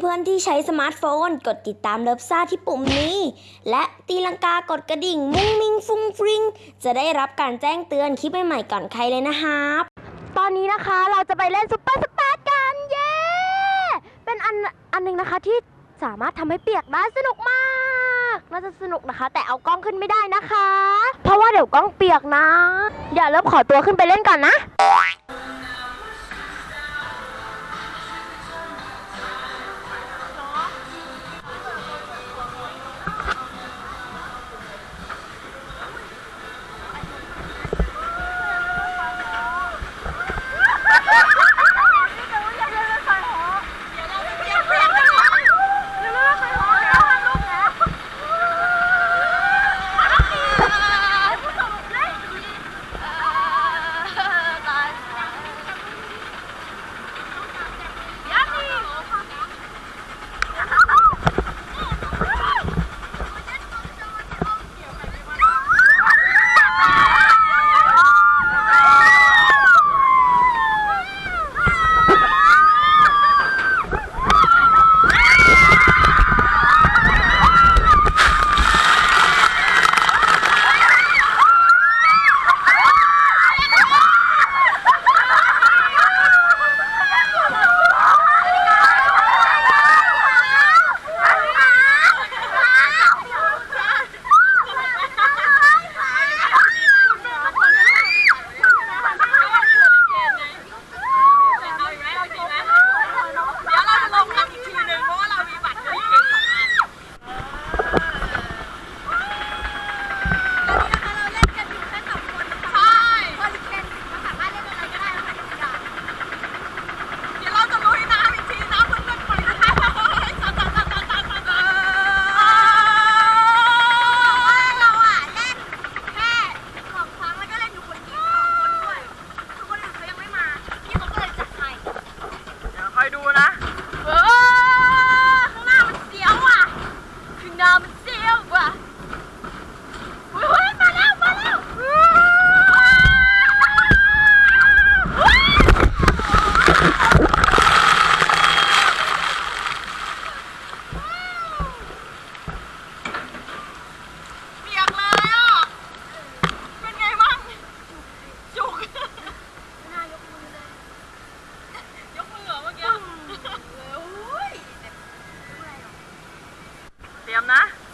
เพื่อนๆที่ใช้สมาร์ทโฟน กดติดตามเลิฟซ่าที่ปุ่มนี้ และตีลังกากดกระดิ่ง มุ้งมิงฟุ้งฟริงจะได้รับการแจ้งเตือนคลิปใหม่ๆก่อนใครเลยนะครับตอนนี้นะคะเราจะไปเล่น Super Splash กันเย้เป็นอันอันหนึ่งนะคะที่สามารถทำให้เปียกได้สนุกมากน่าจะสนุกนะคะ แต่เอากล้องขึ้นไม่ได้นะคะ เพราะว่าเดี๋ยวกล้องเปียกนะ เดี๋ยวเลิฟขอตัวขึ้นไปเล่นก่อนนะ Mariana.